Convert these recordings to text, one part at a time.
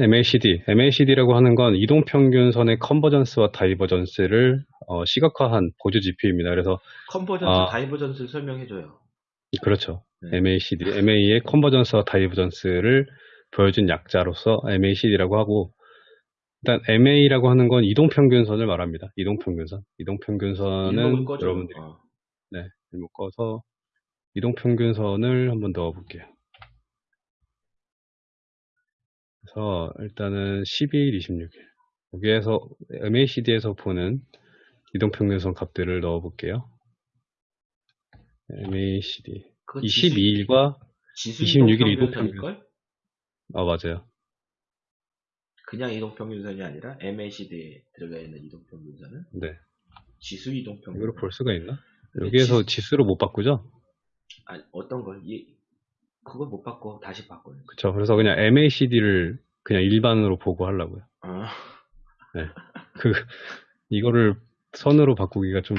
MACD, MACD라고 하는 건 이동평균선의 convergence와 divergence를 어, 시각화한 보조 지표입니다. 그래서 Convergence, 아. Divergence를 설명해줘요. 그렇죠. 네. MACD, MA의 convergence와 divergence를 보여준 약자로서 MACD라고 하고 일단 MA라고 하는 건 이동평균선을 말합니다. 이동평균선. 이동평균선은 일목을 꺼줘. 여러분들이 어. 묶어서 이동평균선을 한번 넣어볼게요. 그래서 일단은 12일, 26일 여기에서 MACD에서 보는 이동평균선 값들을 넣어 볼게요. MACD 그거 22일과 지수 26일 이동평균선일걸? 아 맞아요. 그냥 이동평균선이 아니라 MACD에 들어가 있는 이동평균선은 네. 지수 이동평균선. 이걸 볼 수가 있나? 여기에서 지- 지수로 못 바꾸죠? 아, 어떤 걸? 이, 그걸 못 바꿔. 다시 바꿔요. 그쵸. 그래서 그냥 MACD를 그냥 일반으로 보고 하려고요. 어. 그 이거를 선으로 바꾸기가 좀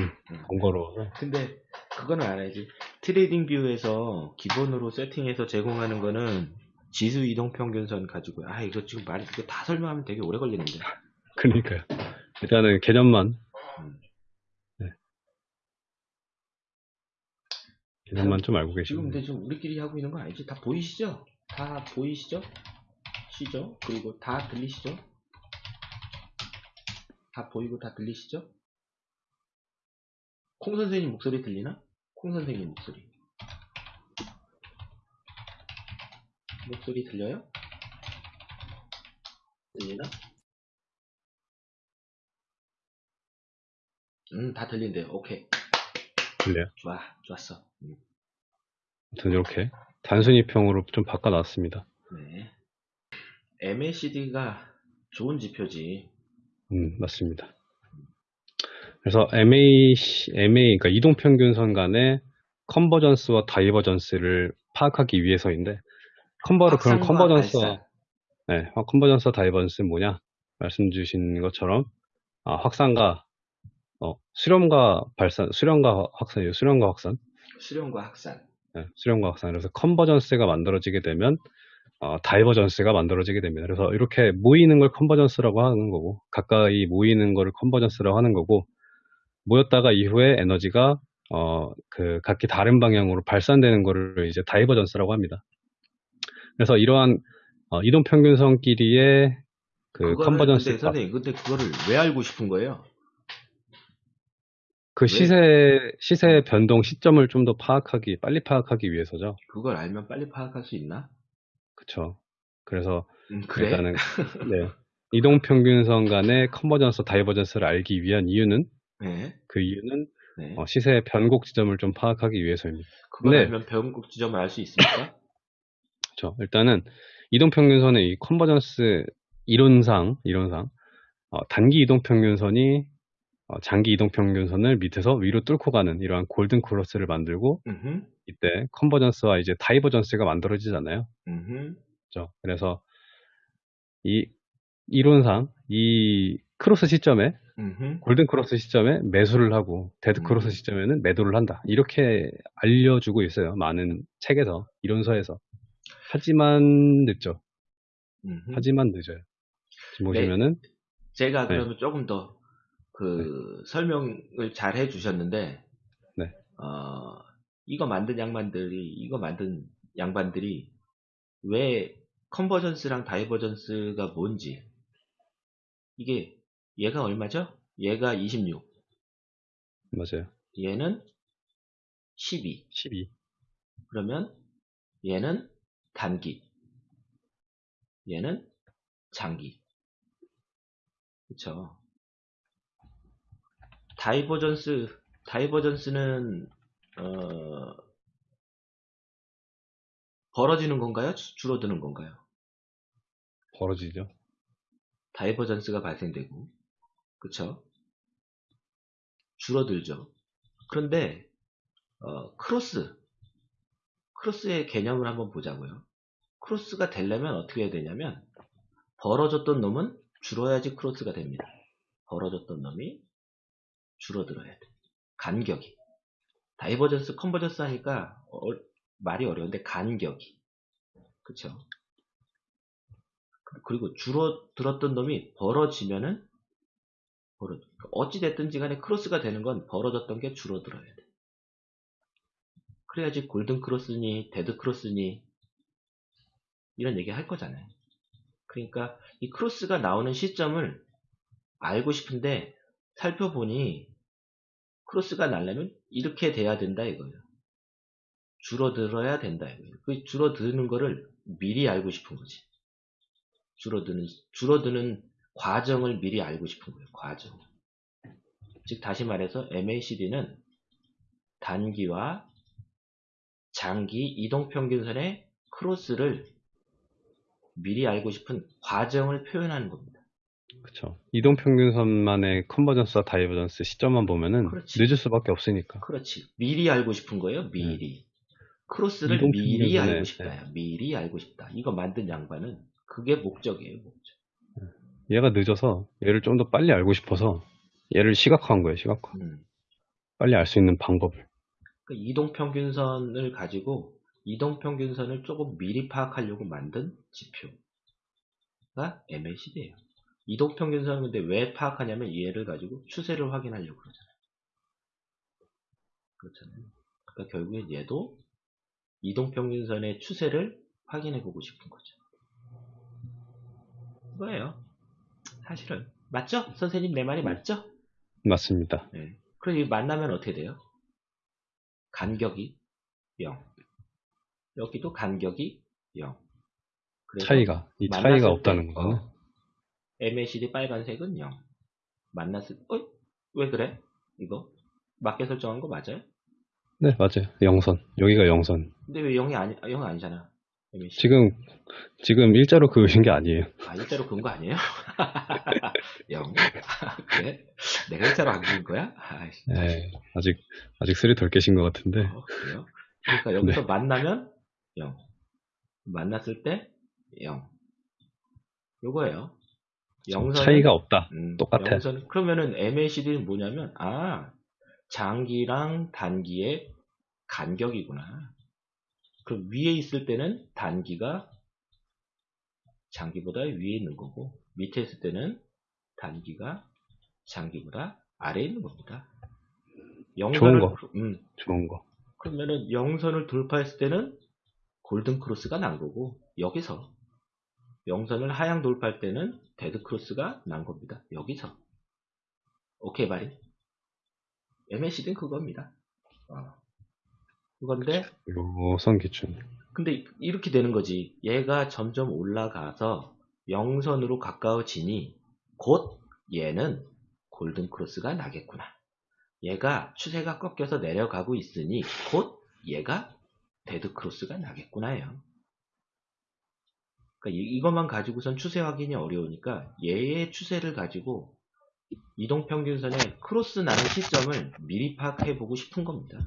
번거로워서 근데 그거는 알아야지. TradingView에서 기본으로 세팅해서 제공하는 거는 지수 이동 평균선 가지고 아 이거 지금 말 이거 다 설명하면 되게 오래 걸리는데. 그러니까요. 일단은 개념만 음. 네. 개념만 좀 알고 지금 계시면 근데 지금 우리끼리 하고 있는 거 아니지? 다 보이시죠? 다 보이시죠? 시죠? 그리고 다 들리시죠? 다 보이고 다 들리시죠? 콩 선생님 목소리 들리나? 콩 선생님 목소리. 목소리 들려요? 들리나? 음, 다 들린대요. 오케이. 들려요. 좋아. 좋았어. 음, 아무튼 이렇게 단순 이평으로 좀 바꿔놨습니다. 네. MACD가 좋은 지표지. 음, 맞습니다. 그래서 MA, MA, 그러니까 이동평균선 간의 convergence와 divergence를 파악하기 위해서인데, conver를 그럼 convergence와. 네, convergence와 divergence는 뭐냐? 말씀 주신 것처럼, 아, 확산과, 어, 수렴과 발산, 수렴과 확산이에요. 수렴과 확산. 수렴과 확산. 네, 수렴과 확산. 그래서 convergence가 만들어지게 되면 어, divergence가 만들어지게 됩니다. 그래서 이렇게 모이는 걸 convergence라고 하는 거고 가까이 모이는 거를 convergence라고 하는 거고 모였다가 이후에 에너지가 어, 그 각기 다른 방향으로 발산되는 거를 이제 divergence라고 합니다. 그래서 이러한 어, 이동 평균선끼리의 그 convergence 근데 선생님, 근데 그거를 왜 알고 싶은 거예요? 그 시세 시세 변동 시점을 좀 더 파악하기 빨리 파악하기 위해서죠. 그걸 알면 빨리 파악할 수 있나? 그렇죠. 그래서 음, 그래? 일단은 네. 이동 평균선 간의 convergence divergence를 알기 위한 이유는 네. 그 이유는 네. 어, 시세의 변곡 지점을 좀 파악하기 위해서입니다. 그걸 네. 알면 변곡 지점을 알 수 있습니까? 그렇죠. 일단은 이동 평균선의 이 convergence 이론상 이론상 어, 단기 이동 평균선이 어, 장기 이동 평균선을 밑에서 위로 뚫고 가는 이러한 골든 크로스를 만들고 음흠, 이때 convergence와 이제 divergence가 만들어지잖아요. 음흠. 그렇죠. 그래서 이 이론상 이 크로스 시점에 음흠. 골든 크로스 시점에 매수를 하고 데드 음. 크로스 시점에는 매도를 한다. 이렇게 알려주고 있어요. 많은 책에서 이론서에서. 하지만 늦죠. 하지만 늦어요. 지금 네. 보시면은 제가 네. 그러면 조금 더 그 설명을 잘 해주셨는데, 네. 어, 이거 만든 양반들이, 이거 만든 양반들이 왜 convergence랑 divergence가 뭔지, 이게 얘가 얼마죠? 얘가 26, 맞아요. 얘는 12. 12. 그러면 얘는 단기, 얘는 장기. 그쵸. divergence, divergence는, 어, 벌어지는 건가요? 주- 줄어드는 건가요? 벌어지죠. divergence가 발생되고, 그쵸? 줄어들죠. 그런데, 어, 크로스, 크로스의 개념을 한번 보자고요. 크로스가 되려면 어떻게 해야 되냐면, 벌어졌던 놈은 줄어야지 크로스가 됩니다. 벌어졌던 놈이 줄어들어야 돼. 간격이. divergence, convergence 하니까 어- 말이 어려운데 간격이. 그쵸? 그리고 줄어들었던 놈이 벌어지면은 벌어 어찌 됐든지 간에 크로스가 되는 건 벌어졌던 게 줄어들어야 돼. 그래야지 골든 크로스니 데드 크로스니 이런 얘기 할 거잖아요. 그러니까 이 크로스가 나오는 시점을 알고 싶은데 살펴보니 크로스가 나려면 이렇게 돼야 된다 이거예요. 줄어들어야 된다 이거예요. 그 줄어드는 거를 미리 알고 싶은 거지. 줄어드는 줄어드는 과정을 미리 알고 싶은 거예요. 과정. 즉 다시 말해서 MACD는 단기와 장기 이동 평균선의 크로스를 미리 알고 싶은 과정을 표현하는 겁니다. 그쵸. 이동 평균선만의 convergence와 divergence 시점만 보면은 그렇지. 늦을 수밖에 없으니까. 그렇지. 미리 알고 싶은 거예요. 미리. 크로스를 이동 미리 알고 싶다. 미리 알고 싶다. 이거 만든 양반은 그게 목적이에요. 목적. 얘가 늦어서 얘를 좀 더 빨리 알고 싶어서 얘를 시각화한 거예요. 시각화. 음. 빨리 알 수 있는 방법을. 그 이동 평균선을 가지고 이동 평균선을 조금 미리 파악하려고 만든 지표가 MACD예요. 이동평균선은 근데 왜 파악하냐면 얘를 가지고 추세를 확인하려고 그러잖아요. 그렇잖아요. 그러니까 결국엔 얘도 이동평균선의 추세를 확인해 보고 싶은 거죠. 이거예요. 사실은. 맞죠? 선생님 내 말이 맞죠? 맞습니다. 네. 그럼 이 만나면 어떻게 돼요? 간격이 0. 여기도 간격이 0. 그래서 차이가. 이 차이가 때, 없다는 거는. 어, MACD 빨간색은 0. 만났을 때, 어? 왜 그래? 이거? 맞게 설정한 거 맞아요? 네, 맞아요. 영선. 여기가 영선. 근데 왜 0이 아니, 0 아니잖아. MACD. 지금, 지금 일자로 그으신 게 아니에요. 아, 일자로 그은 거 아니에요? 0. 그래? 내가 일자로 안 그은 거야? 아이씨. 네, 아직, 아직 술이 덜 깨신 것 같은데. 어, 그래요? 그러니까 여기서 만나면 0. 만났을 때 0. 요거예요. 영선은 차이가 없다. 음, 똑같아. 영선, 그러면은 MACD는 뭐냐면 아 장기랑 단기의 간격이구나. 그럼 위에 있을 때는 단기가 장기보다 위에 있는 거고 밑에 있을 때는 단기가 장기보다 아래에 있는 겁니다. 영선을 거. 음, 좋은 거. 그러면은 영선을 돌파했을 때는 골든 크로스가 난 거고 여기서 영선을 하향 돌파할 때는 데드 크로스가 난 겁니다. 여기서 오케이 말이 MACD는 그겁니다. 어. 그건데 영선 기준. 근데 이렇게 되는 거지. 얘가 점점 올라가서 영선으로 가까워지니 곧 얘는 골든 크로스가 나겠구나. 얘가 추세가 꺾여서 내려가고 있으니 곧 얘가 데드 크로스가 나겠구나요. 그러니까 이- 이것만 가지고선 추세 확인이 어려우니까 얘의 추세를 가지고 이동평균선의 크로스 나는 시점을 미리 파악해 보고 싶은 겁니다.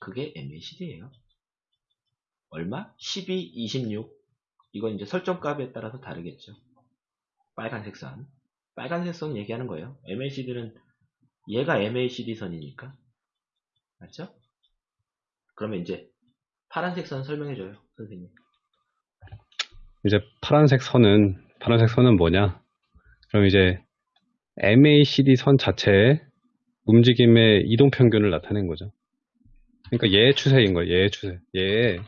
그게 MACD예요. 얼마? 12, 26. 이건 이제 설정값에 따라서 다르겠죠. 빨간색 선. 빨간색 선 얘기하는 거예요. MACD는 얘가 MACD 선이니까. 맞죠? 그러면 이제 파란색 선 설명해줘요, 선생님. 이제 파란색 선은, 파란색 선은 뭐냐? 그럼 이제 MACD 선 자체의 움직임의 이동 평균을 나타낸 거죠. 그러니까 얘의 추세인 거예요. 얘의 추세. 얘의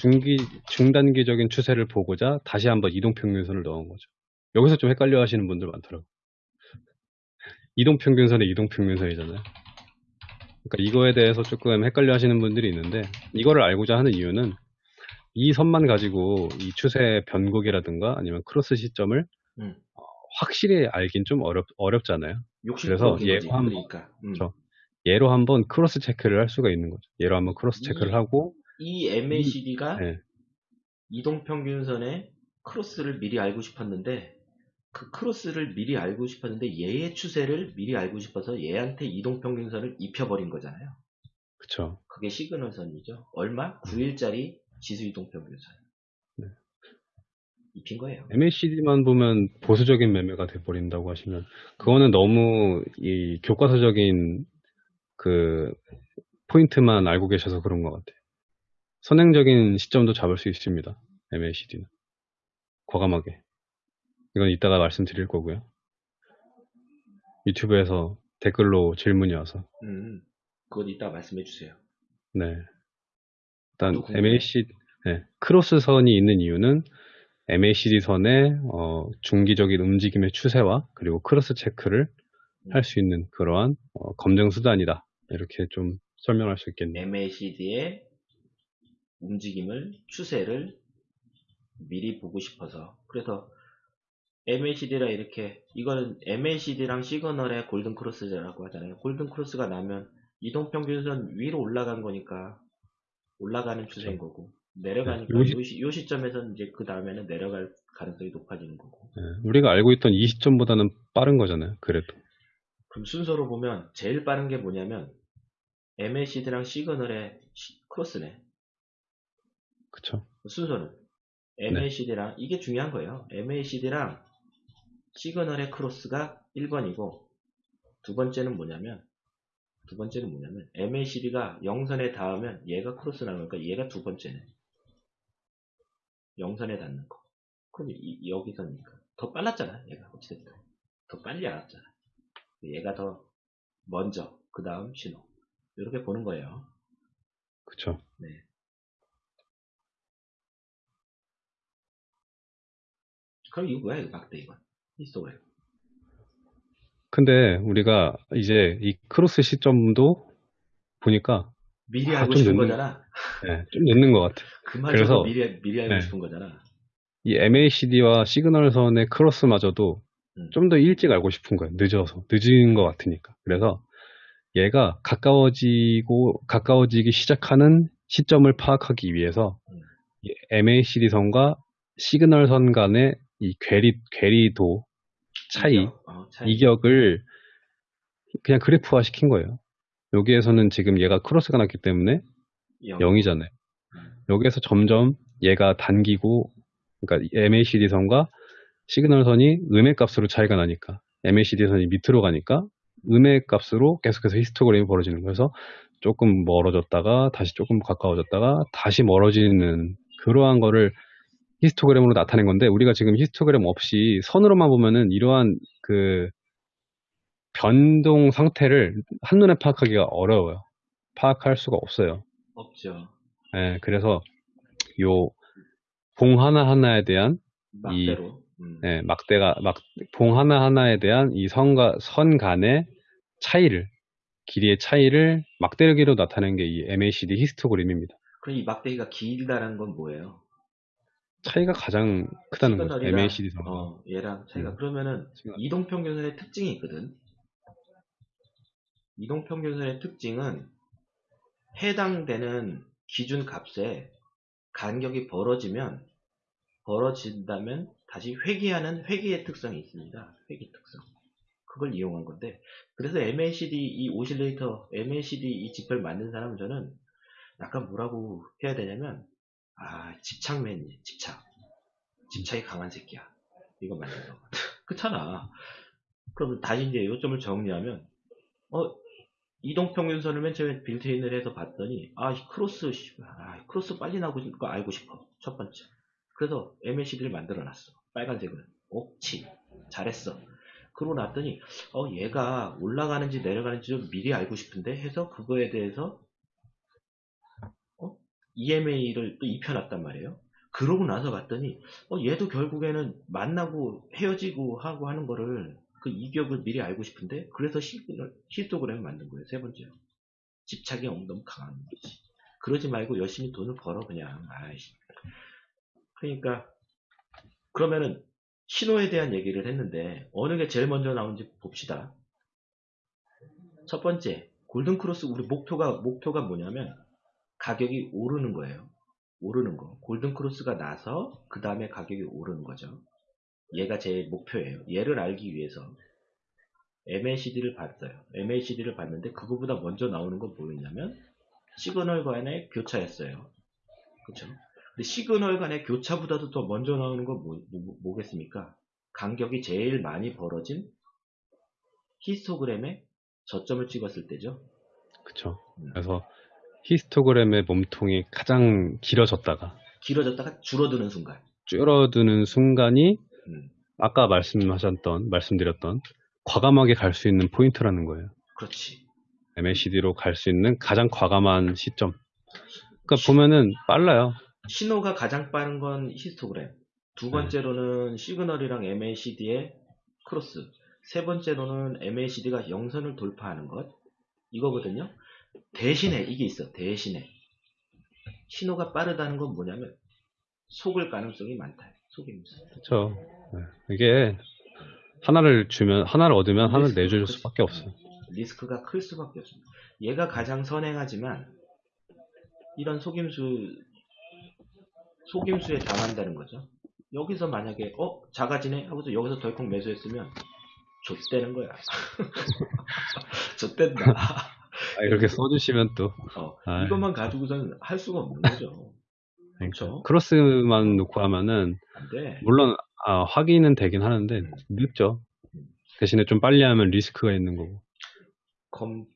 중기, 중단기적인 추세를 보고자 다시 한번 이동 평균선을 넣은 거죠. 여기서 좀 헷갈려 하시는 분들 많더라고요. 이동 평균선의 이동 평균선이잖아요. 그러니까 이거에 대해서 조금 헷갈려 하시는 분들이 있는데 이거를 알고자 하는 이유는 이 선만 가지고 이 추세 변곡이라든가 아니면 크로스 시점을 음. 어, 확실히 알긴 좀 어렵, 어렵잖아요. 그래서 거지, 한번- 그러니까. 음. 저- 얘로 한번 크로스 체크를 할 수가 있는 거죠. 얘로 한번 크로스 체크를 이- 하고 이 MACD가 네. 이동평균선의 크로스를 미리 알고 싶었는데 그 크로스를 미리 알고 싶었는데 얘의 추세를 미리 알고 싶어서 얘한테 이동평균선을 입혀버린 거잖아요. 그쵸. 그게 시그널선이죠. 얼마? 9일짜리 지수 이동평균선. 네. 입힌 거예요. MACD만 보면 보수적인 매매가 돼버린다고 하시면 그거는 너무 이 교과서적인 그 포인트만 알고 계셔서 그런 것 같아요. 선행적인 시점도 잡을 수 있습니다. MACD는. 과감하게. 이건 이따가 말씀드릴 거고요. 유튜브에서 댓글로 질문이 와서. 음, 그건 이따 말씀해 주세요. 네. 일단. MAC 네, 크로스 선이 있는 이유는 MACD 선의 어, 중기적인 움직임의 추세와 그리고 크로스 체크를 음. 할수 있는 그러한 어, 검증 수단이다. 이렇게 좀 설명할 수 있겠네요. MACD의 움직임을 추세를 미리 보고 싶어서 그래서 MACD라 이렇게 이거는 MACD랑 시그널의 골든 크로스라고 하잖아요. 골든 크로스가 나면 이동평균선 위로 올라간 거니까 올라가는 추세인 거고 내려가니까 네, 요 시- 요, 시, 요 시점에서 이제 그 다음에는 내려갈 가능성이 높아지는 거고 네, 우리가 알고 있던 이 시점보다는 빠른 거잖아요. 그래도. 그럼 순서로 보면 제일 빠른 게 뭐냐면 MACD랑 시그널의 시- 크로스네 그쵸? 순서는 MACD랑 이게 중요한 거예요. MACD랑 시그널의 크로스가 1번이고 두 번째는 뭐냐면 두 번째는 뭐냐면 MACD가 영선에 닿으면 얘가 크로스 나오니까 얘가 두 번째네. 영선에 닿는 거. 그럼 이- 여기서니까 더 빨랐잖아. 얘가 어찌됐든 더 빨리 알았잖아. 얘가 더 먼저 그 다음 신호 이렇게 보는 거예요. 그쵸? 그럼 이거 뭐야? 이거 막대 이건. 히스토그래. 근데 우리가 이제 이 크로스 시점도 보니까 미리 아, 알고 좀 싶은 늦는- 거잖아. 네, 좀 늦는 것 같아요. 그말 그래서- 미리 미리 알고 네. 싶은 거잖아. 이 MACD와 시그널 선의 크로스마저도 음. 좀더 일찍 알고 싶은 거예요. 늦어서. 늦은 것 같으니까. 그래서 얘가 가까워지고, 가까워지기 시작하는 시점을 파악하기 위해서 음. 이 MACD선과 시그널 선 간의 이 괴리, 괴리도 차이, 이격, 어, 차이. 이격을 그냥 그래프화 시킨 거예요. 여기에서는 지금 얘가 크로스가 났기 때문에 영. 0이잖아요. 음. 여기에서 점점 얘가 당기고, 그러니까 MACD 선과 시그널 선이 음의 값으로 차이가 나니까, MACD 선이 밑으로 가니까 음의 값으로 계속해서 히스토그램이 벌어지는 거예요. 그래서 조금 멀어졌다가 다시 조금 가까워졌다가 다시 멀어지는 그러한 거를 히스토그램으로 나타낸 건데 우리가 지금 히스토그램 없이 선으로만 보면은 이러한 그 변동 상태를 한눈에 파악하기가 어려워요. 파악할 수가 없어요. 없죠. 예, 그래서 요 봉 하나하나에 대한 막대로. 음. 예, 막대가 막 봉 하나하나에 대한 이 선과 선 간의 차이를 길이의 차이를 막대기로 나타낸 게 이 MACD 히스토그램입니다. 그럼 이 막대기가 길다는 건 뭐예요? 차이가 가장 크다는 거죠. 시그널이랑, MACD 선. 어, 얘랑 차이가. 음. 그러면은. 이동평균선의 특징이 있거든. 이동평균선의 특징은 해당되는 기준 값에 간격이 벌어지면 벌어진다면 다시 회귀하는 회귀의 특성이 있습니다. 회귀 특성. 그걸 이용한 건데 그래서 MACD 이 오실레이터 MACD 이 지표를 만든 사람은 저는 약간 뭐라고 해야 되냐면 아 집착맨이 집착. 집착이 강한 새끼야. 이거 만든 거 그렇잖아. 그럼 다시 이제 요점을 정리하면 어 이동평균선을 맨 처음에 빌트인을 해서 봤더니 아 이 크로스 아, 크로스 빨리 나고 싶고 알고 싶어. 첫 번째. 그래서 MACD를 만들어 놨어. 빨간색을 옳지 잘했어. 그러고 났더니 어 얘가 올라가는지 내려가는지 좀 미리 알고 싶은데 해서 그거에 대해서 어? EMA를 또 입혀놨단 말이에요. 그러고 나서 봤더니 어 얘도 결국에는 만나고 헤어지고 하고 하는 거를 그 이격을 미리 알고 싶은데 그래서 히스토그램을 만든 거예요. 세 번째로 집착이 너무 강한 거지. 그러지 말고 열심히 돈을 벌어 그냥 아이씨. 그러니까 그러면은 신호에 대한 얘기를 했는데 어느 게 제일 먼저 나오는지 봅시다. 첫 번째 골든 크로스 우리 목표가 목표가 뭐냐면 가격이 오르는 거예요. 오르는 거. 골든 크로스가 나서 그 다음에 가격이 오르는 거죠. 얘가 제 목표예요. 얘를 알기 위해서 MACD를 봤어요. MACD를 봤는데 그거보다 먼저 나오는 건 뭐였냐면 시그널 간의 교차였어요. 그렇죠? 근데 시그널 간의 교차보다도 더 먼저 나오는 건 뭐, 뭐, 뭐겠습니까? 간격이 제일 많이 벌어진 히스토그램에 저점을 찍었을 때죠. 그쵸. 음. 그래서 히스토그램의 몸통이 가장 길어졌다가 길어졌다가 줄어드는 순간. 줄어드는 순간이 음, 아까 말씀하셨던 말씀드렸던 과감하게 갈 수 있는 포인트라는 거예요. 그렇지. MACD로 갈 수 있는 가장 과감한 시점. 그러니까 보면은 빨라요. 신호가 가장 빠른 건 히스토그램. 두 번째로는 시그널이랑 MACD의 크로스. 세 번째로는 MACD가 영선을 돌파하는 것. 이거거든요. 대신에 이게 있어. 대신에 신호가 빠르다는 건 뭐냐면 속을 가능성이 많다. 속임수. 그렇죠. 네. 이게 하나를 주면 하나를 얻으면 하나를 내줄. 수밖에 없어요. 리스크가 클 수밖에 없습니다. 얘가 가장 선행하지만 이런 속임수 속임수에 당한다는 거죠. 여기서 만약에 어 작아지네 하고서 여기서 덜컥 매수했으면 좆되는 거야. 좆된다. 아, 이렇게 써주시면 또 어, 아이. 이것만 가지고서는 할 수가 없는 거죠. 그러니까 그렇죠. 크로스만 놓고 하면은. 물론 아, 확인은 되긴 하는데 음. 늦죠. 대신에 좀 빨리 하면 리스크가 있는 거고. 검,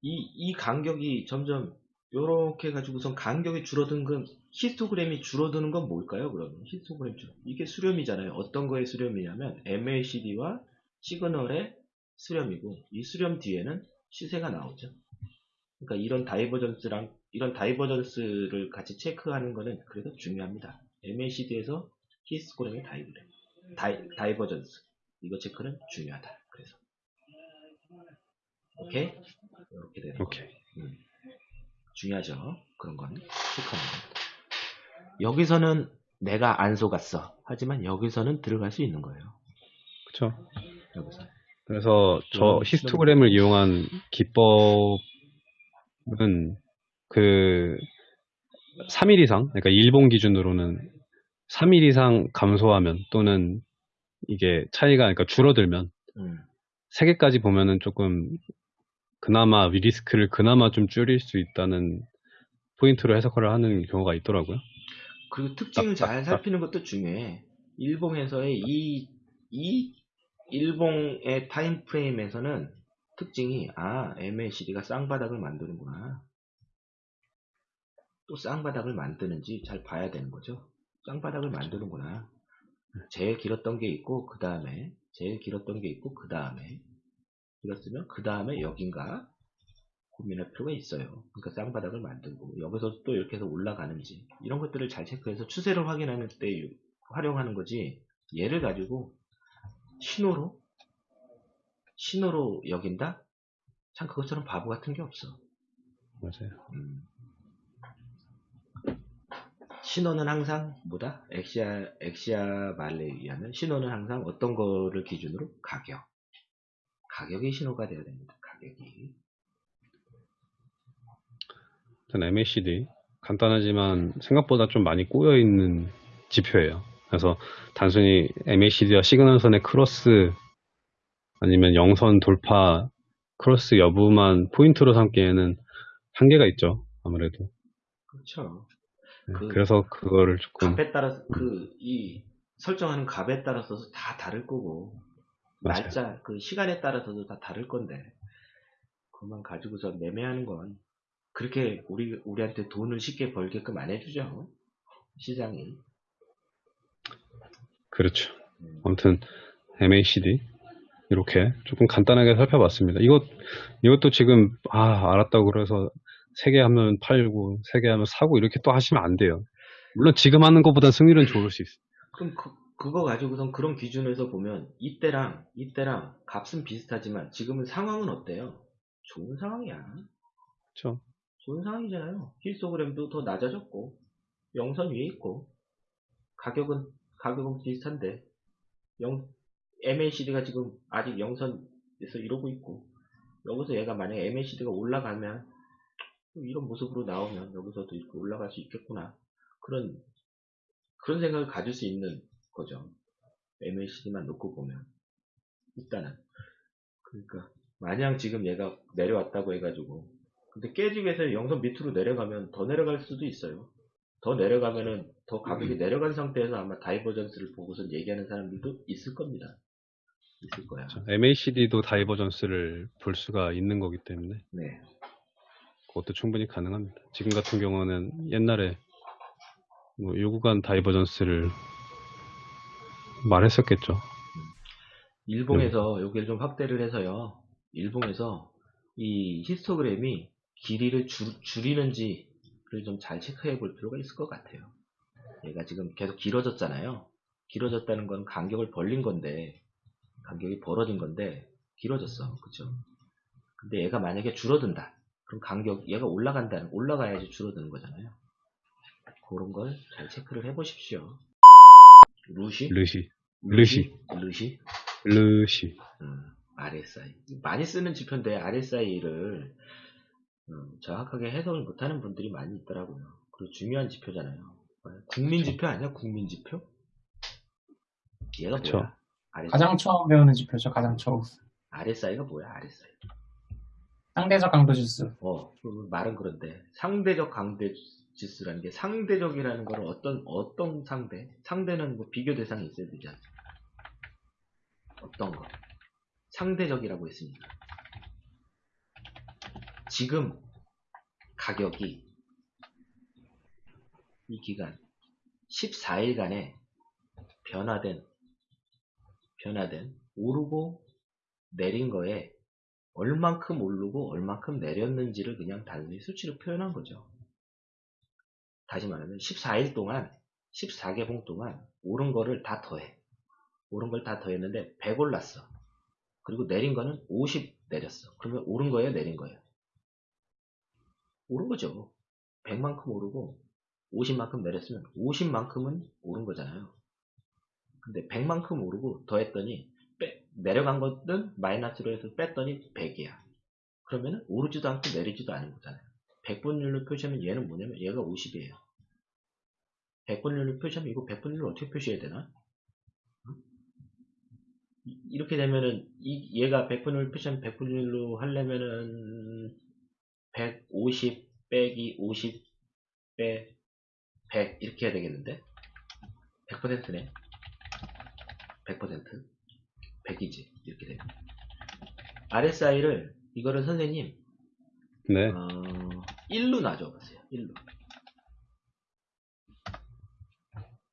이, 이 간격이 점점 요렇게 가지고선 간격이 줄어든 건 히스토그램이 줄어드는 건 뭘까요? 그러면 히스토그램 줄 이게 수렴이잖아요. 어떤 거의 수렴이냐면 MACD와 시그널의 수렴이고 이 수렴 뒤에는 시세가 나오죠. 그러니까 이런 divergence랑 이런 divergence를 같이 체크하는 거는 그래도 중요합니다. MACD에서 히스토그램의 divergen di, divergence 이거 체크는 중요하다. 그래서 오케이? 이렇게 되는 거. 오케이. 음. 중요하죠. 그런 건 체크하는 거. 여기서는 내가 안 속았어. 하지만 여기서는 들어갈 수 있는 거예요. 그렇죠. 여기서. 그래서 저 음, 히스토그램을 이용한 기법은 그 3일 이상, 그러니까 일봉 기준으로는 3일 이상 감소하면 또는 이게 차이가 그러니까 줄어들면 음. 세 개까지 보면은 조금 그나마 리스크를 그나마 좀 줄일 수 있다는 포인트로 해석을 하는 경우가 있더라고요. 그리고 특징을 잘 딱. 살피는 것도 중요해. 일봉에서의 이, 이 일봉의 time frame에서는 특징이 아 MACD가 쌍바닥을 만드는구나. 또 쌍바닥을 만드는지 잘 봐야 되는 거죠. 쌍바닥을 만드는구나. 제일 길었던 게 있고 그 다음에 제일 길었던 게 있고 그 다음에 길었으면 그 다음에 여긴가 고민할 필요가 있어요. 그러니까 쌍바닥을 만들고 여기서 또 이렇게 해서 올라가는지 이런 것들을 잘 체크해서 추세를 확인하는 때 활용하는 거지 얘를 가지고 신호로 신호로 여긴다? 참 그것처럼 바보 같은 게 없어. 맞아요. 음. 신호는 항상 뭐다? 엑시아 엑시아 말레에 의하면 신호는 항상 어떤 거를 기준으로 가격. 가격이 신호가 돼야 됩니다. 가격이. 일단 MACD 간단하지만 생각보다 좀 많이 꼬여 있는 지표예요. 그래서 단순히 MACD와 시그널선의 크로스 아니면 영선 돌파 크로스 여부만 포인트로 삼기에는 한계가 있죠. 아무래도. 그렇죠. 네, 그 그래서 그거를 조금 값에 따라서 그 이 설정하는 값에 따라서 다 다를 거고 맞아요. 날짜 그 시간에 따라서도 다 다를 건데 그것만 가지고서 매매하는 건 그렇게 우리 우리한테 돈을 쉽게 벌게끔 안 해주죠 시장이 그렇죠. 음, 아무튼 MACD 이렇게 조금 간단하게 살펴봤습니다. 이것 이것도 지금 아 알았다고 그래서 세 개 하면 팔고 세 개 하면 사고 이렇게 또 하시면 안 돼요. 물론 지금 하는 것보다 승률은 좋을 수 있어요. 그럼 그, 그거 가지고선 그런 기준에서 보면 이때랑 이때랑 값은 비슷하지만 지금은 상황은 어때요? 좋은 상황이야 그렇죠. 좋은 상황이잖아요. 힐스토그램도 더 낮아졌고 영선 위에 있고 가격은 가격은 비슷한데 영, MACD가 지금 아직 영선에서 이러고 있고 여기서 얘가 만약에 MACD가 올라가면 또 이런 모습으로 나오면 여기서도 이렇게 올라갈 수 있겠구나 그런 그런 생각을 가질 수 있는 거죠. MACD만 놓고 보면 일단은 그러니까 마냥 지금 얘가 내려왔다고 해가지고 근데 깨지고 해서 영선 밑으로 내려가면 더 내려갈 수도 있어요. 더 내려가면은 더 가격이 내려간 상태에서 아마 divergence를 보고서 얘기하는 사람들도 있을 겁니다. 있을 거야. MACD도 divergence를 볼 수가 있는 거기 때문에 네. 그것도 충분히 가능합니다. 지금 같은 경우는 옛날에 뭐 요구간 divergence를 말했었겠죠. 일봉에서 여기를 좀 확대를 해서요. 일봉에서 이 히스토그램이 길이를 줄, 줄이는지를 좀 잘 체크해 볼 필요가 있을 것 같아요. 얘가 지금 계속 길어졌잖아요. 길어졌다는 건 간격을 벌린 건데, 간격이 벌어진 건데, 길어졌어. 그쵸? 근데 얘가 만약에 줄어든다. 그럼 간격, 얘가 올라간다. 올라가야지 줄어드는 거잖아요. 그런 걸 잘 체크를 해 보십시오. 루시? 르시, 르시, 루시? 르시. 음, RSI. 많이 쓰는 지표인데 RSI를 음, 정확하게 해석을 못하는 분들이 많이 있더라고요. 그리고 중요한 지표잖아요. 국민 지표 아니야? 국민 지표? 얘가 그쵸. 뭐야? RSI, 가장 처음 배우는 지표죠. 가장 처음. RSI가 뭐야? RSI. 상대적 강도 지수. 어, 그 말은 그런데 상대적 강대 지수라는 게 상대적이라는 걸 어떤 어떤 상대? 상대는 뭐 비교 대상이 있어야 되지 않습니까? 어떤 거? 상대적이라고 했습니다. 지금 가격이 이 기간 14일간에 변화된 변화된 오르고 내린 거에 얼만큼 오르고 얼만큼 내렸는지를 그냥 단순히 수치로 표현한 거죠. 다시 말하면 14일 동안 14개봉 동안 오른 거를 다 더해. 오른 걸 다 더했는데 100 올랐어. 그리고 내린 거는 50 내렸어. 그러면 오른 거예요, 내린 거예요? 오른 거죠. 100만큼 오르고 50만큼 내렸으면 50만큼은 오른 거잖아요. 근데 100만큼 오르고 더했더니 빼- 내려간 것은 마이너스로 해서 뺐더니 100이야. 그러면 오르지도 않고 내리지도 않은 거잖아요. 100분율로 표시하면 얘는 뭐냐면 얘가 50이에요. 100분율로 표시하면 이거 100분율로 어떻게 표시해야 되나? 이- 이렇게 되면은 이 얘가 100분율 표시하면 100분율로 하려면은 150 빼기 50 빼 100 이렇게 해야 되겠는데 100%네 100% 100이지 이렇게 되면 RSI를 이거를 선생님 네. 어, 1로 놔줘보세요 1로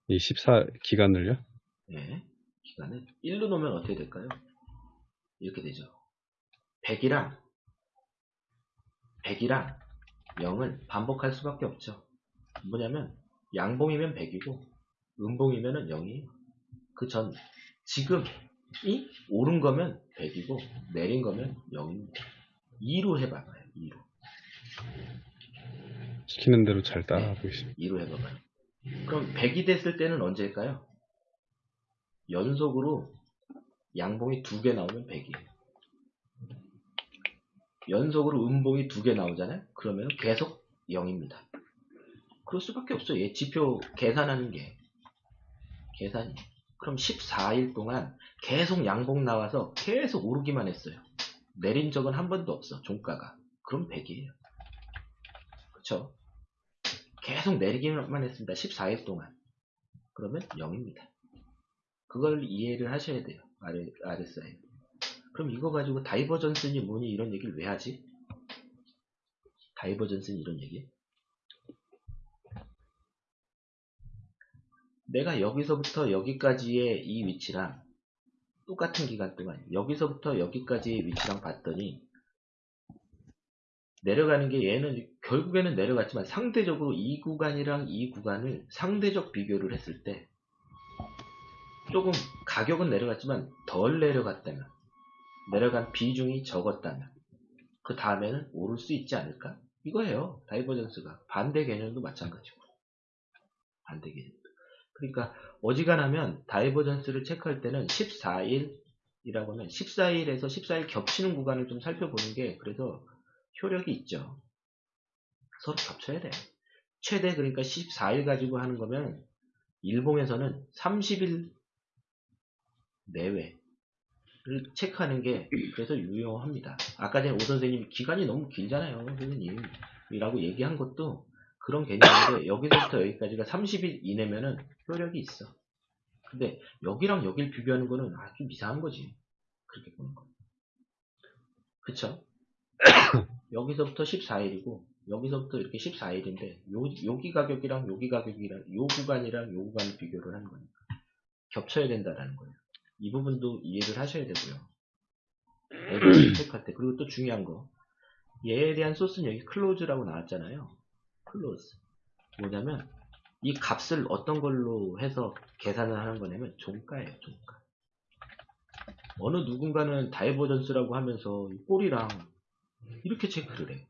이14 기간을요? 네, 기간을 1로 놓으면 어떻게 될까요? 이렇게 되죠. 100이랑 100이랑 0을 반복할 수밖에 없죠. 뭐냐면 양봉이면 100이고 음봉이면 0이 그전 지금이 오른 거면 100이고 내린 거면 0입니다. 2로 해봐봐요. 2로. 시키는 대로 잘 따라하고 있습니다. 2로 해봐봐요. 그럼 100이 됐을 때는 언제일까요? 연속으로 양봉이 두 개 나오면 100이에요. 연속으로 음봉이 두 개 나오잖아요? 그러면 계속 0입니다. 그럴 수밖에 없어요. 얘 지표 계산하는 게. 계산이. 그럼 14일 동안 계속 양봉 나와서 계속 오르기만 했어요. 내린 적은 한 번도 없어, 종가가. 그럼 100이에요. 그쵸? 계속 내리기만 했습니다. 14일 동안. 그러면 0입니다. 그걸 이해를 하셔야 돼요. RSI. 그럼 이거 가지고 다이버전스니 뭐니 이런 얘기를 왜 하지? 다이버전스니 이런 얘기? 내가 여기서부터 여기까지의 이 위치랑 똑같은 기간 동안 여기서부터 여기까지의 위치랑 봤더니 내려가는 게 얘는 결국에는 내려갔지만 상대적으로 이 구간이랑 이 구간을 상대적 비교를 했을 때 조금 가격은 내려갔지만 덜 내려갔다면 내려간 비중이 적었다면 그 다음에는 오를 수 있지 않을까? 이거예요. divergence가 반대 개념도 마찬가지고 반대 개념. 그러니까 어지간하면 divergence를 체크할 때는 14일이라고 하면 14일에서 14일 겹치는 구간을 좀 살펴보는 게 그래서 효력이 있죠. 서로 겹쳐야 돼. 최대 그러니까 14일 가지고 하는 거면 일봉에서는 30일 내외를 체크하는 게 그래서 유용합니다. 아까 전에 오 선생님이 기간이 너무 길잖아요. 선생님 이라고 얘기한 것도 그런 개념인데 여기서부터 여기까지가 30일 이내면은 효력이 있어. 근데 여기랑 여기를 비교하는 거는 아주 이상한 거지. 그렇게 보는 거. 그쵸? 여기서부터 14일이고 여기서부터 이렇게 14일인데 요, 여기 가격이랑 여기 가격이랑 요 구간이랑 요 구간을 비교를 하는 거니까 겹쳐야 된다라는 거예요. 이 부분도 이해를 하셔야 되고요. 에버리 체크할 때 그리고 또 중요한 거 얘에 대한 소스는 여기 close라고 나왔잖아요. close 뭐냐면 이 값을 어떤 걸로 해서 계산을 하는 거냐면 종가예요. 종가. 어느 누군가는 divergence라고 하면서 이 꼬리랑 이렇게 체크를 해.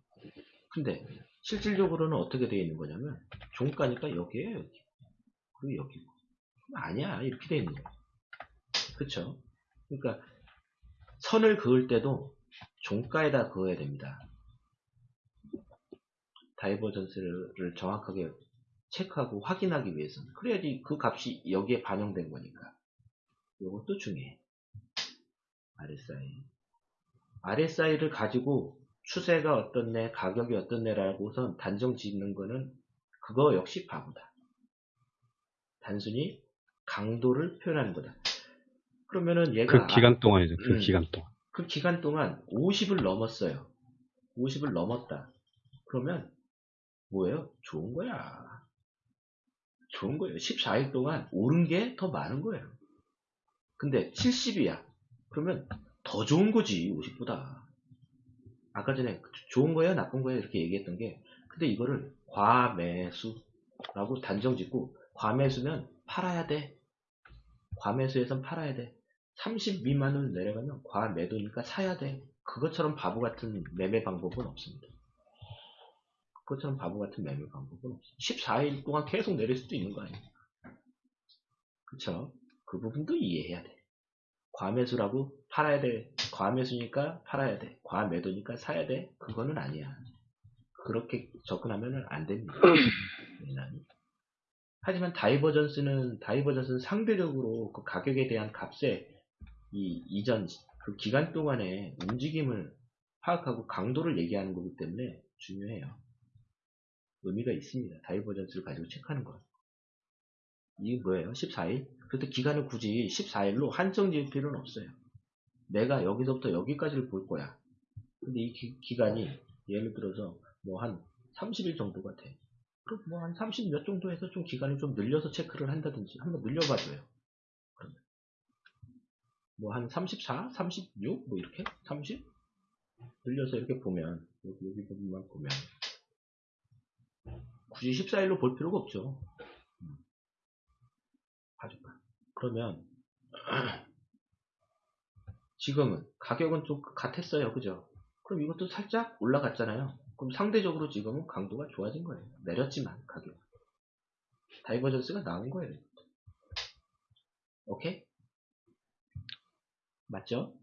근데 실질적으로는 어떻게 되어 있는 거냐면 종가니까 여기에요. 여기. 그리고. 그럼 아니야. 이렇게 되어 있는 거야. 그쵸? 그러니까 선을 그을 때도 종가에다 그어야 됩니다. divergence를 정확하게 체크하고 확인하기 위해서는 그래야지 그 값이 여기에 반영된 거니까 이것도 중요해 RSI RSI를 가지고 추세가 어떻네 가격이 어떻네라고선 단정 짓는 거는 그거 역시 바보다 단순히 강도를 표현하는 거다 그러면은 얘가 그 기간 동안이죠. 그 음. 기간 동안. 그 기간 동안 50을 넘었어요. 50을 넘었다. 그러면 뭐예요? 좋은 거야. 좋은 거예요. 14일 동안 오른 게 더 많은 거예요. 근데 70이야. 그러면 더 좋은 거지, 50보다. 아까 전에 좋은 거예요, 나쁜 거예요 이렇게 얘기했던 게 근데 이거를 과매수라고 단정 짓고 과매수면 팔아야 돼. 과매수에선 팔아야 돼. 30 미만으로 내려가면 과매도니까 사야 돼. 그것처럼 바보 같은 매매 방법은 없습니다. 그것처럼 바보 같은 매매 방법은 없어. 14일 동안 계속 내릴 수도 있는 거 아니에요. 그쵸? 그 부분도 이해해야 돼. 과매수라고 팔아야 돼. 과매수니까 팔아야 돼. 과매도니까 사야 돼. 그거는 아니야. 그렇게 접근하면 안 됩니다. 하지만 divergence는 divergence는 상대적으로 그 가격에 대한 값에 이 이전 그 기간 동안의 움직임을 파악하고 강도를 얘기하는 거기 때문에 중요해요. 의미가 있습니다. divergence를 가지고 체크하는 것. 이게 뭐예요? 14일? 그래도 기간을 굳이 14일로 한정 지을 필요는 없어요. 내가 여기서부터 여기까지를 볼 거야. 근데 이 기, 간이 예를 들어서 뭐 한 30일 정도 같아. 그럼 뭐 한 30 몇 정도 해서 좀 기간을 좀 늘려서 체크를 한다든지 한번 늘려봐줘요. 뭐한 34, 36, 뭐 이렇게 30 늘려서 이렇게 보면 여기 여기 부분만 보면 굳이 14일로 볼 필요가 없죠. 음. 봐줄까? 그러면 지금은 가격은 좀 같았어요, 그죠? 그럼 이것도 살짝 올라갔잖아요. 그럼 상대적으로 지금은 강도가 좋아진 거예요. 내렸지만 가격. divergence가 나온 거예요. 오케이? 맞죠?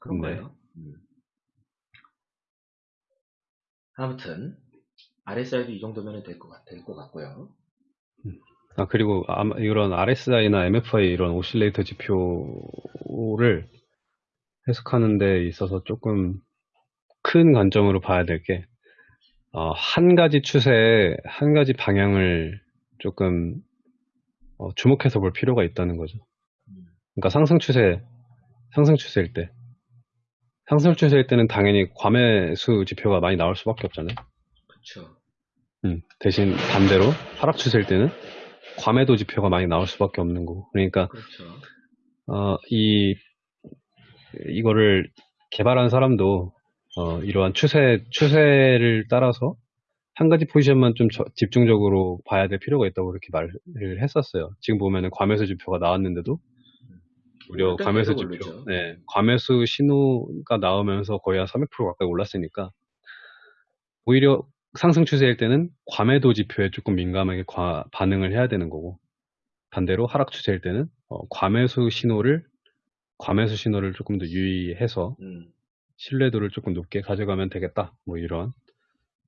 그런 네. 거예요. 음. 아무튼 RSI도 이 정도면 될 될것 같고요. 아, 그리고 이런 RSI나 MFI 이런 오실레이터 지표를 해석하는 데 있어서 조금 큰 관점으로 봐야 될 게, 어, 한 가지 추세에 한 가지 방향을 조금 어, 주목해서 볼 필요가 있다는 거죠. 음. 그러니까 상승 추세, 상승 추세일 때, 상승 추세일 때는 당연히 과매수 지표가 많이 나올 수밖에 없잖아요. 그쵸. 음, 대신 반대로 하락 추세일 때는 과매도 지표가 많이 나올 수밖에 없는 거고. 그러니까 그렇죠. 어, 이 이거를 개발한 사람도 어, 이러한 추세 추세를 따라서 한 가지 포지션만 좀 저- 집중적으로 봐야 될 필요가 있다고 그렇게 말을 했었어요. 지금 보면은 과매수 지표가 나왔는데도 무려 과매수 계속 지표, 오르죠. 네, 과매수 신호가 나오면서 거의 한 300% 가까이 올랐으니까 오히려 상승 추세일 때는 과매도 지표에 조금 민감하게 과- 반응을 해야 되는 거고 반대로 하락 추세일 때는 어, 과매수 신호를 과매수 신호를 조금 더 유의해서 음. 신뢰도를 조금 높게 가져가면 되겠다. 뭐 이런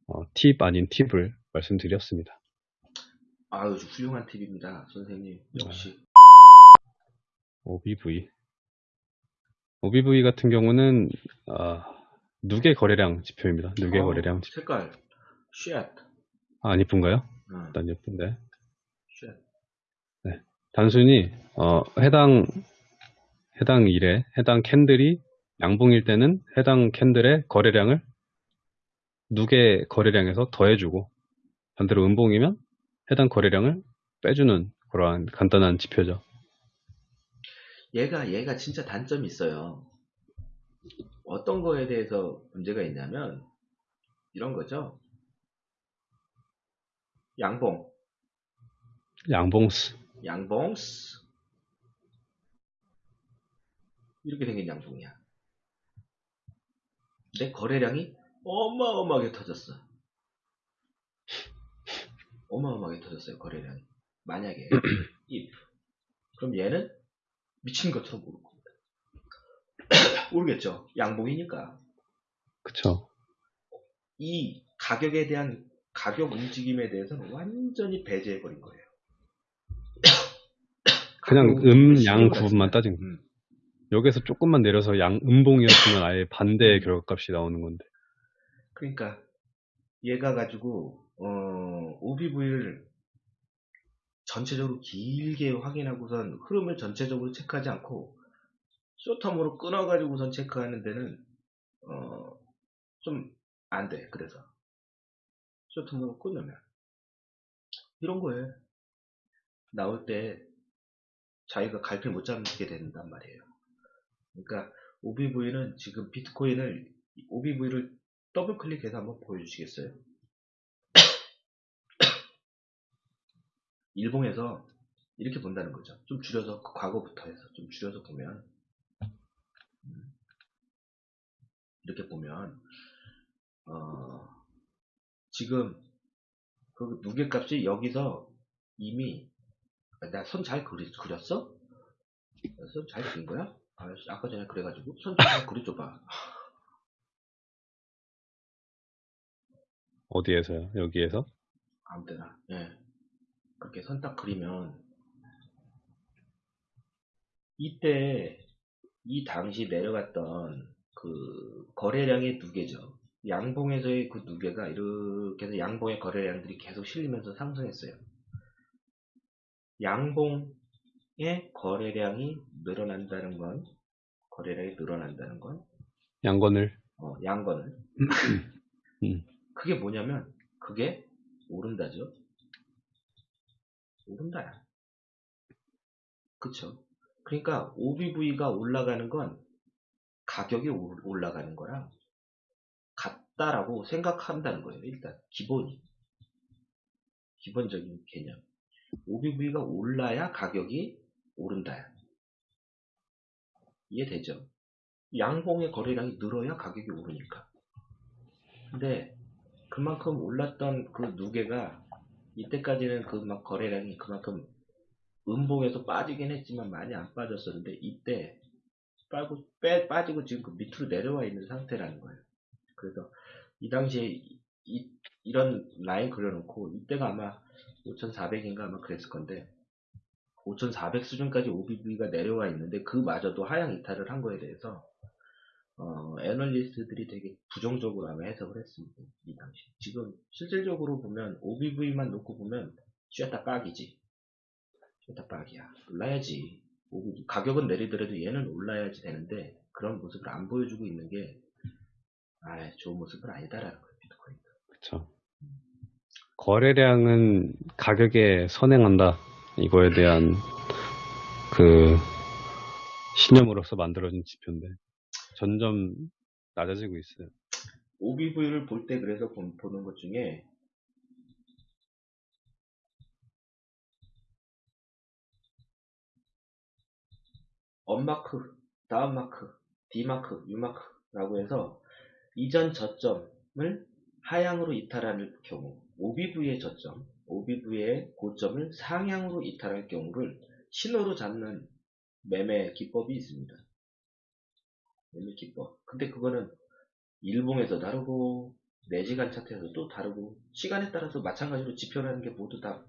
어, 팁 아닌 팁을 말씀드렸습니다. 아유, 훌륭한 팁입니다. 선생님. 역시. OBV OBV 같은 경우는 아, 누계 거래량 지표입니다. 누계 어, 거래량 지표. 색깔. shit. 아, 안 예쁜가요? 응. 일단 예쁜데 shit. 단순히 어, 해당 해당 일에 해당 candle이 양봉일 때는 해당 candle의 거래량을 누계 거래량에서 더해주고 반대로 음봉이면 해당 거래량을 빼주는 그러한 간단한 지표죠. 얘가 얘가 진짜 단점이 있어요. 어떤 거에 대해서 문제가 있냐면 이런 거죠. 양봉, 양봉스. 양봉스 이렇게 생긴 양봉이야. 근데 거래량이 어마어마하게 터졌어. 어마어마하게 터졌어요 거래량이. 만약에 if 그럼 얘는 미친 것처럼 오를 겁니다. 오르겠죠. 양봉이니까. 그쵸. 이 가격에 대한 가격 움직임에 대해서는 완전히 배제해버린 거예요. 그냥 음, 양안 따진 쓰네. 음. 여기서 조금만 내려서 양 음봉이었으면 아예 반대의 결과값이 나오는 건데. 그러니까 얘가 가지고 어, OBV를 전체적으로 길게 확인하고선 흐름을 전체적으로 체크하지 않고 쇼텀으로 끊어가지고선 체크하는 데는 어, 좀 안 돼. 그래서 쇼텀으로 끊으면 이런 거에 나올 때 자기가 갈피 못 잡게 된단 말이에요. 그러니까 OBV는 지금 비트코인을 OBV를 더블 클릭해서 한번 보여주시겠어요? 일봉에서 이렇게 본다는 거죠. 좀 줄여서 그 과거부터 해서 좀 줄여서 보면 음, 이렇게 보면 어, 지금 그 무게값이 여기서 이미 나 손 잘 그렸어? 손 잘 그린 거야? 아, 아까 전에 그래가지고 손좀잘 그려줘봐. 어디에서요? 여기에서? 아무 때나. 예. 그렇게 선 딱 그리면 이때 이 당시 내려갔던 그 거래량의 누계죠. 양봉에서의 그 누계가 이렇게 해서 양봉의 거래량들이 계속 실리면서 상승했어요. 양봉의 거래량이 늘어난다는 건 거래량이 늘어난다는 건 양건을. 어, 양건을 음. 그게 뭐냐면 그게 오른다죠. 오른다야. 그쵸? 그러니까 OBV가 올라가는 건 가격이 올- 올라가는 거랑 같다라고 생각한다는 거예요. 일단 기본이 기본적인 개념. OBV가 올라야 가격이 오른다야. 이해되죠? 양봉의 거래량이 늘어야 가격이 오르니까. 근데 그만큼 올랐던 그 누계가 이때까지는 그막 거래량이 그만큼 음봉에서 빠지긴 했지만 많이 안 빠졌었는데 이때 빠고 빼 빠지고 지금 그 밑으로 내려와 있는 상태라는 거예요. 그래서 이 당시에 이, 런 라인 그려놓고 이때가 아마 5,400인가 아마 그랬을 건데 5,400 수준까지 OBV가 내려와 있는데 그마저도 하향 이탈을 한 거에 대해서 어, 애널리스트들이 되게 부정적으로 아마 해석을 했습니다. 이 당시. 지금 실질적으로 보면 OBV만 놓고 보면 쥐었다 빡이지. 쥐었다 빡이야. 올라야지. OBV. 가격은 내리더라도 얘는 올라야지 되는데 그런 모습을 안 보여주고 있는 게 아, 좋은 모습은 아니다라는 거예요. 비트코인. 그쵸. 거래량은 가격에 선행한다. 이거에 대한 그 신념으로서 만들어진 지표인데 점점 낮아지고 있어요. OBV를 볼 때 그래서 본- 보는 것 중에 업마크, 다운마크, D마크, U마크라고 해서 이전 저점을 하향으로 이탈할 경우 OBV의 저점, OBV의 고점을 상향으로 이탈할 경우를 신호로 잡는 매매 기법이 있습니다. 매매 기법. 근데 그거는 일봉에서 다르고 4시간 차트에서 또 다르고 시간에 따라서 마찬가지로 지표라는 게 모두 다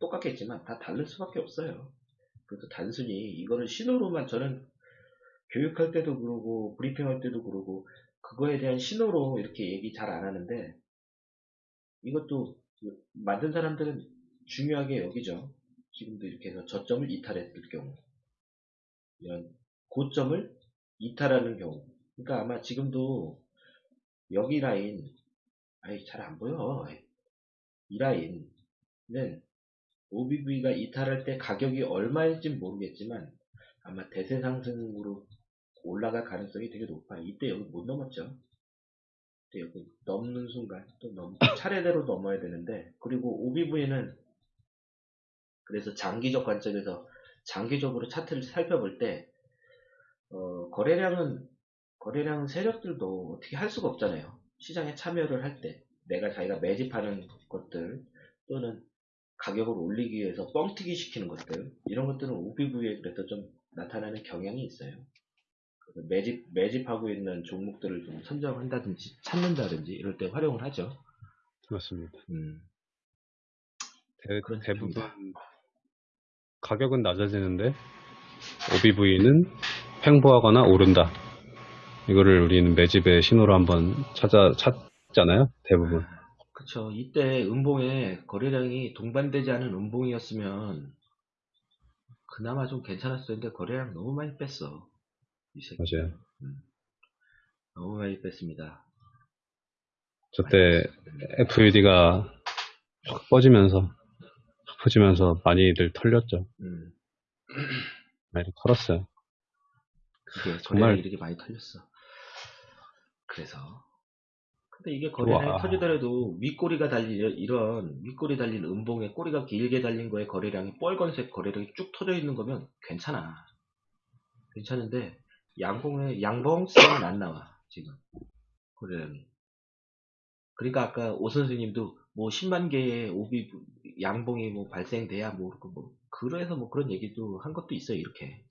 똑같겠지만 다 다를 수밖에 없어요. 그래서 단순히 이거를 신호로만 저는 교육할 때도 그러고 브리핑할 때도 그러고 그거에 대한 신호로 이렇게 얘기 잘 안 하는데 이것도 만든 사람들은 중요하게 여기죠. 지금도 이렇게 해서 저점을 이탈했을 경우 이런 고점을 이탈하는 경우 그러니까 아마 지금도 여기 라인 아이, 잘 안 보여. 이 라인은 OBV가 이탈할 때 가격이 얼마일지 모르겠지만 아마 대세 상승으로 올라갈 가능성이 되게 높아요. 이때 여기 못 넘었죠. 이때 여기 넘는 순간 또 넘, 차례대로 넘어야 되는데 그리고 OBV는 그래서 장기적 관점에서 장기적으로 차트를 살펴볼 때 어, 거래량은 거래량 세력들도 어떻게 할 수가 없잖아요. 시장에 참여를 할 때 내가 자기가 매집하는 것들 또는 가격을 올리기 위해서 뻥튀기 시키는 것들 이런 것들은 OBV에 그래서 좀 나타나는 경향이 있어요. 매집 매집하고 있는 종목들을 좀 선정한다든지 찾는다든지 이럴 때 활용을 하죠. 맞습니다. 음, 대, 그런 대부분. 가격은 낮아지는데 OBV는 횡보하거나 오른다. 이거를 우리는 매집의 신호로 한번 찾아 찾잖아요. 대부분. 그쵸. 이때 음봉에 거래량이 동반되지 않은 음봉이었으면 그나마 좀 괜찮았을 텐데 거래량 너무 많이 뺐어. 이 새끼. 맞아요. 너무 많이 뺐습니다. 저때 FUD가 확 퍼지면서 확 퍼지면서 많이들 털렸죠. 음, 많이 털었어요. 그게 정말- 이렇게 많이 털렸어. 그래서 근데 이게 거래량이. 터지더라도 윗꼬리가 달린 이런 윗꼬리 달린 음봉에 꼬리가 길게 달린 거에 거래량이 빨간색 거래량이 쭉 터져 있는 거면 괜찮아. 괜찮은데 양봉에 양봉 세는 안 나와 지금. 거래량이. 그러니까 아까 오 선생님도 뭐 10만 개의 오비 양봉이 뭐 발생돼야 뭐, 그뭐 그래서 뭐 그런 얘기도 한 것도 있어요 이렇게.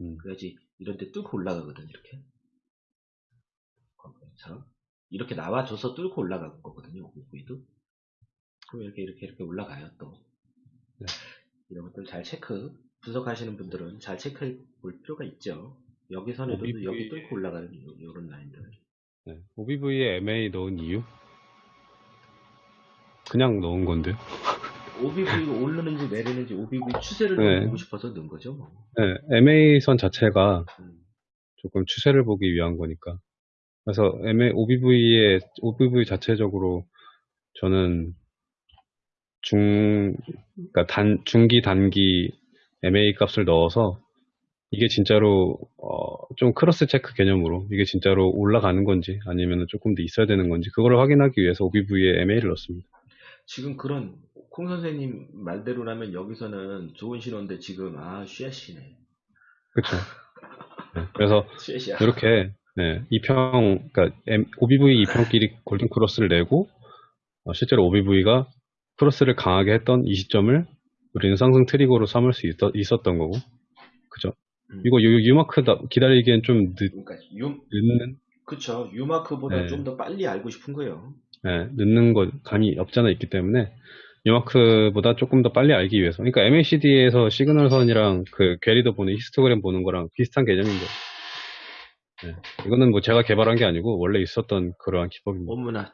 음, 그래야지 이런 데 뚫고 올라가거든 이렇게. 처럼. 이렇게 나와줘서 뚫고 올라가는 거거든요 오브이도. 그럼 이렇게 이렇게 이렇게 올라가요 또. 네. 이런 것들 잘 체크 분석하시는 분들은 잘 체크해 볼 필요가 있죠 여기 선에도 OBV 여기 뚫고 올라가는 요- 요런 라인들 네. OBV에 MA 넣은 이유? 그냥 넣은 건데요. OBV가 오르는지 내리는지 OBV 추세를 네. 좀 보고 싶어서 넣은 거죠 뭐. 네, MA 선 자체가 음. 조금 추세를 보기 위한 거니까. 그래서 MA, OBV의, OBV 자체적으로 저는 중, 그러니까 단, 중기, 단기 MA 값을 넣어서 이게 진짜로, 어, 좀 크로스 체크 개념으로 이게 진짜로 올라가는 건지 아니면 조금 더 있어야 되는 건지 그거를 확인하기 위해서 OBV에 MA를 넣습니다. 지금 그런 콩 선생님 말대로라면 여기서는 좋은 신호인데 지금 아 쉐시네 그쵸. 네, 그래서 이렇게 네, 이평, 그러니까 M- OBV 이평끼리 골든 크로스를 내고 어, 실제로 OBV가 크로스를 강하게 했던 이 시점을 우리는 상승 trigger로 삼을 수 있었, 던 거고, 그죠? 음. 이거 유, 유마크 다- 기다리기엔 좀 늦, 그러니까 유, 늦는, 그쵸. 유마크보다 네. 좀더 빨리 알고 싶은 거예요. 네, 늦는 것 감이 없잖아 있기 때문에 유마크보다 조금 더 빨리 알기 위해서. 그러니까 MACD에서 시그널선이랑 그 괴리도 보는 히스토그램 보는 거랑 비슷한 개념인데. 네, 이거는 뭐 제가 개발한 게 아니고 원래 있었던 그러한 기법입니다. 어머나